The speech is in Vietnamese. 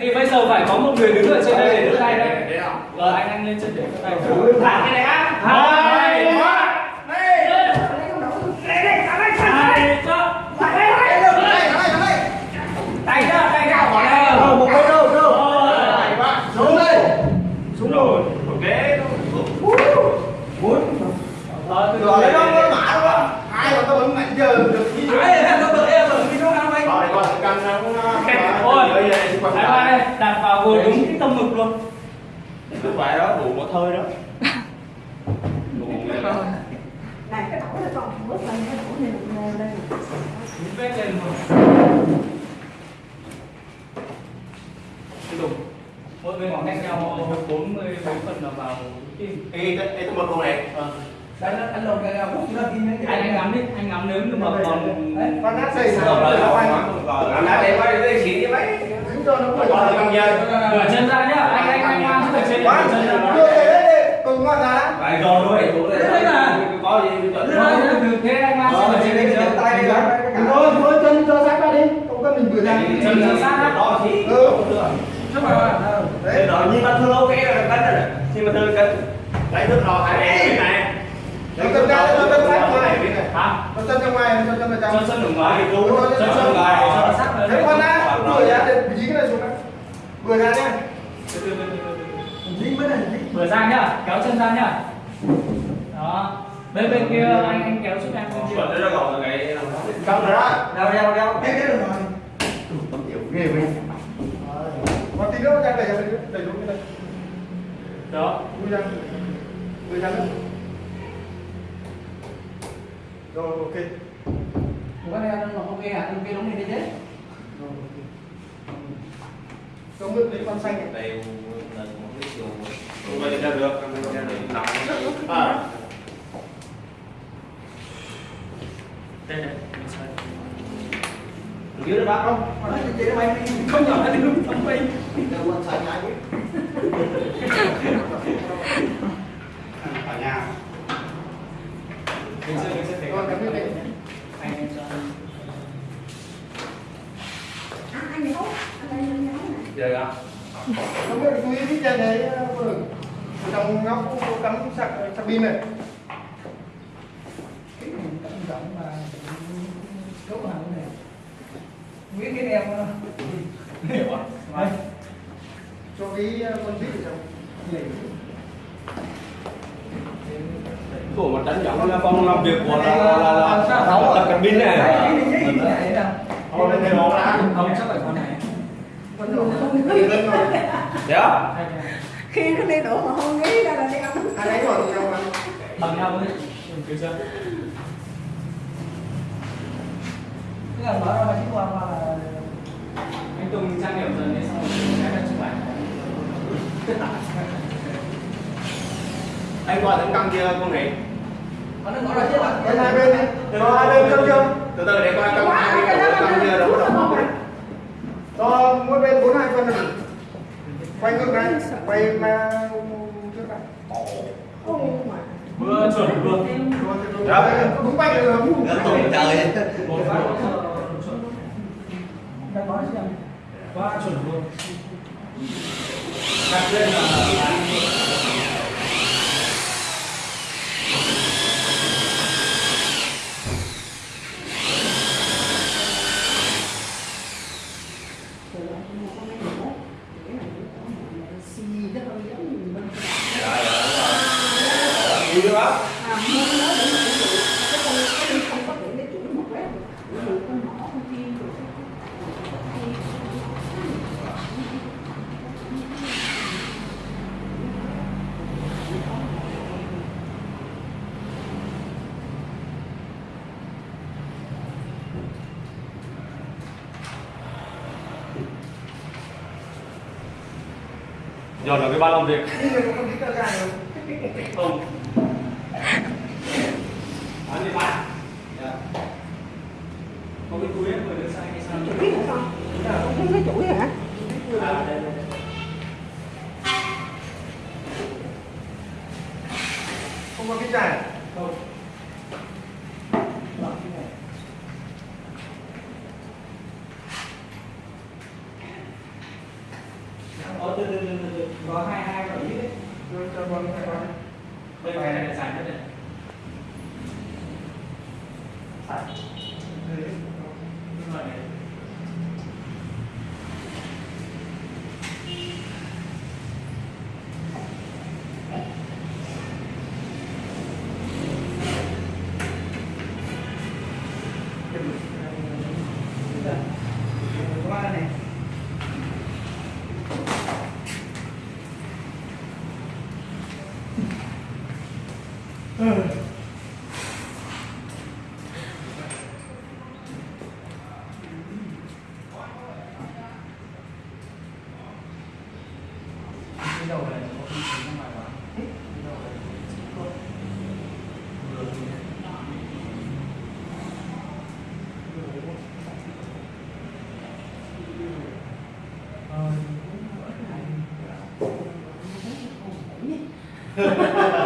thì bây giờ phải có một người đứng ở trên đây để đỡ tay đây. Rồi anh anh lên trên để đỡ tay. Thả cái này á hai ba hai cho tay ra tay ra bỏ ra một bên đâu đâu xuống đây xuống rồi ok bốn rồi từ rồi từ nó có mã đúng không ai mà tao vẫn mạnh giờ được đi rồi Đấy, em có tự em ở cái chỗ nào anh còn cần nó Ôi, hai ba đây, đặt vào vừa đúng cái tâm ngực luôn. Cứ vậy đó đủ một hơi đó. Này cái đổ nó còn bước lên cái đổ này mình nêu lên Đúng vết lên Tiếp tục. Mỗi bên khoảng cách nhau 40 mấy phần là vào tim Ê, ê, tôi một con này. Đấy, nó anh lồng cái nào cũng nó kim đấy. Anh anh ngắm đi, anh ngắm nếu như mà còn con nát xây Rồi, rồi, rồi. làm đá để quay đây xịn đi mấy. đứng cho nó phải Nửa chân ra nhá, anh anh anh mang cái chân chân ra. Đưa về đây đi cùng ngon ra Phải rồi này Đấy là- có gì chuẩn. Rồi, từ thế anh mang Ờ, cái chân trên lên tay đi thôi thôi chân cho sát ra đi. Không cần mình vừa ra Chân ra. Sát á. đó thì ừ Trước mặt bạn. Đấy. Rồi nhưng mà thương ok là cân rồi này. Nhưng mà thương cân lấy thương lò hai cái này Đấy, chân ra cho chân sát ngoài Hả? Nó chân trong ngoài nó chân ra trong Chân chân ở ngoài Đúng rồi, Chân chân ở ngoài Thế con á, vừa ra để dí cái này xuống đây Vừa ra nhá Từ từ. Dính với này, dính. Vừa ra nhá, kéo chân ra nhá. Đó. Bên bên kia anh anh kéo giúp em bên kia. chuẩn nó gọn cái Trong rồi đó Đeo, đeo, đeo. Cái cái đường rồi. tiểu ghê vậy Còn tí nữa ra đẩy ra đây đẩy xuống cái đây Đó. Vui ra Vui ra nữa rồi ok Có đeo nó không nghe à, cái đống này đi chứ. Trong nước lấy con xanh này đều là một cái chiều không phải ra được ra được nóng À Đây này. mình xoay. dưới đó bác không nó nó. Không nhỏ đi đúng không bay. Đeo con xanh ai biết Ở nhà Bên dưới bên dưới thấy Con cắm cái này Anh anh cho. à anh nấu anh đây anh nấu này Giờ ạ. Không biết chú ý cái chân đấy vừa Trong ngóc có cắm sạc sạc pin này Cái này cẩn trọng mà cấu hẳn này. Biết cái đeo nó. Hiểu ạ. Vâng. Cho cái con vít ở trong của mặt đánh giọng là phòng làm việc của là là là là là cabin này Đấy, dính, dính, dính, dính này nè. Thôi lên đây nó ra Không chắc phải con này. Vẫn rồi Lên lên rồi đó Hai cái này. khi nó đi đổ mà không nghĩ ra là đeo Hai đánh rồi thì nhau mà Bằng nhau đấy. Cứ chưa? Cái là mở ra mà chỉ qua qua là Anh Tùng trang điểm dần đi xong rồi cái là chụp ảnh. anh qua tấn căng kia con này Mà nó ra chứ bạn. Bên hai bên này Cho hai bên cân chưa từ từ để coi căng hai đầu căng kia móc đấy Cho mỗi bên bốn hai phân này Quay ngược này Quay mà trước này Vừa chuẩn vừa. Đó, đúng quay được không? trời chuẩn. Đang nói chứ. Quá chuẩn luôn. Đặt lên là xì nó hơi giống như mình vui đó à mua nó để mà cái cái con cái đi không có để chủ một quét được con mỏ con kia rồi giờ là cái ban làm việc. Không anh đi bán có cái túi ấy vừa đưa sang hay sao? chủ biết hả con không thấy chuỗi hả À, đây, đây. Không có cái chai Không. Từ từ từ từ có hai hai bảy đấy cho cho con hai con đây bài này là sàn nhất này Đúng Ha ha ha ha!